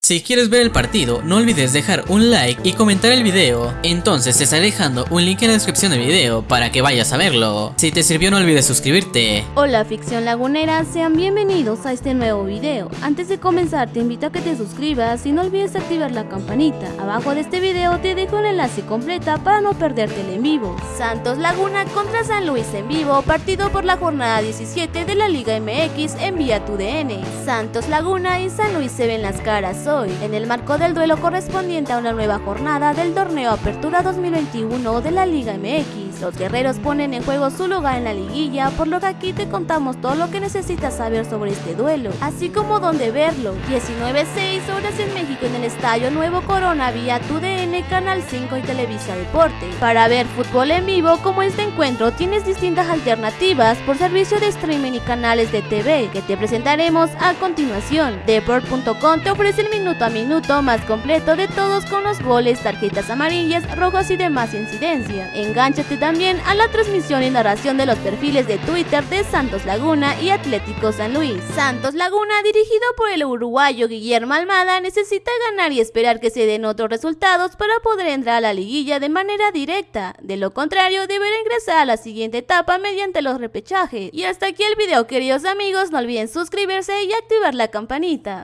Si quieres ver el partido, no olvides dejar un like y comentar el video. Entonces te estaré dejando un link en la descripción del video para que vayas a verlo. Si te sirvió no olvides suscribirte. Hola ficción lagunera, sean bienvenidos a este nuevo video. Antes de comenzar te invito a que te suscribas y no olvides activar la campanita. Abajo de este video te dejo el enlace completa para no perderte el en vivo. Santos Laguna contra San Luis en vivo, partido por la jornada 17 de la Liga MX en vía tu DN. Santos Laguna y San Luis se ven las caras en el marco del duelo correspondiente a una nueva jornada del torneo Apertura 2021 de la Liga MX. Los guerreros ponen en juego su lugar en la liguilla, por lo que aquí te contamos todo lo que necesitas saber sobre este duelo, así como dónde verlo. 19.6 horas en México en el Estadio Nuevo Corona vía TUDN, Canal 5 y Televisa Deporte. Para ver fútbol en vivo como este encuentro tienes distintas alternativas por servicio de streaming y canales de TV que te presentaremos a continuación. Deport.com te ofrece el minuto a minuto más completo de todos con los goles, tarjetas amarillas, rojas y demás incidencia. Engánchate también a la transmisión y narración de los perfiles de Twitter de Santos Laguna y Atlético San Luis. Santos Laguna, dirigido por el uruguayo Guillermo Almada, necesita ganar y esperar que se den otros resultados para poder entrar a la liguilla de manera directa. De lo contrario, deberá ingresar a la siguiente etapa mediante los repechajes. Y hasta aquí el video, queridos amigos, no olviden suscribirse y activar la campanita.